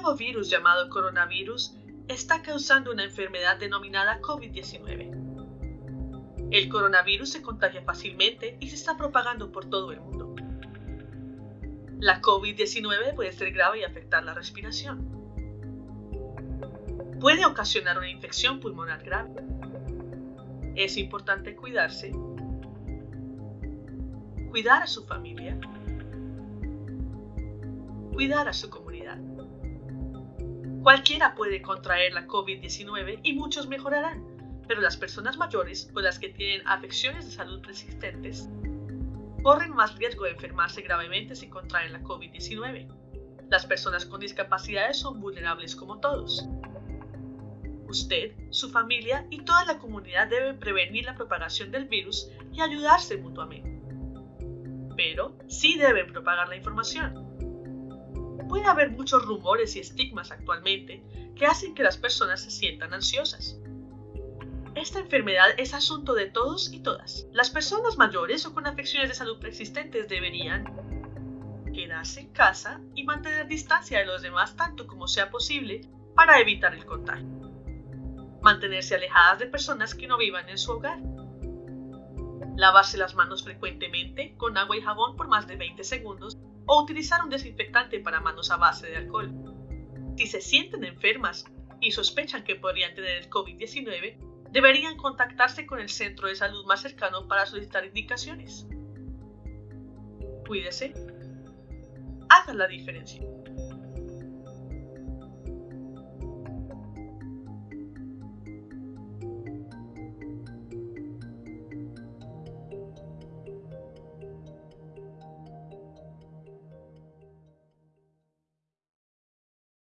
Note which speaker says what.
Speaker 1: nuevo virus llamado coronavirus está causando una enfermedad denominada COVID-19. El coronavirus se contagia fácilmente y se está propagando por todo el mundo. La COVID-19 puede ser grave y afectar la respiración. Puede ocasionar una infección pulmonar grave. Es importante cuidarse, cuidar a su familia, cuidar a su comunidad. Cualquiera puede contraer la COVID-19 y muchos mejorarán, pero las personas mayores o las que tienen afecciones de salud persistentes corren más riesgo de enfermarse gravemente si contraen la COVID-19. Las personas con discapacidades son vulnerables como todos. Usted, su familia y toda la comunidad deben prevenir la propagación del virus y ayudarse mutuamente. Pero sí deben propagar la información. Puede haber muchos rumores y estigmas actualmente que hacen que las personas se sientan ansiosas. Esta enfermedad es asunto de todos y todas. Las personas mayores o con afecciones de salud preexistentes deberían quedarse en casa y mantener distancia de los demás tanto como sea posible para evitar el contagio. Mantenerse alejadas de personas que no vivan en su hogar. Lavarse las manos frecuentemente con agua y jabón por más de 20 segundos o utilizar un desinfectante para manos a base de alcohol. Si se sienten enfermas y sospechan que podrían tener el COVID-19, deberían contactarse con el centro de salud más cercano para solicitar indicaciones. Cuídese. Hagan la diferencia.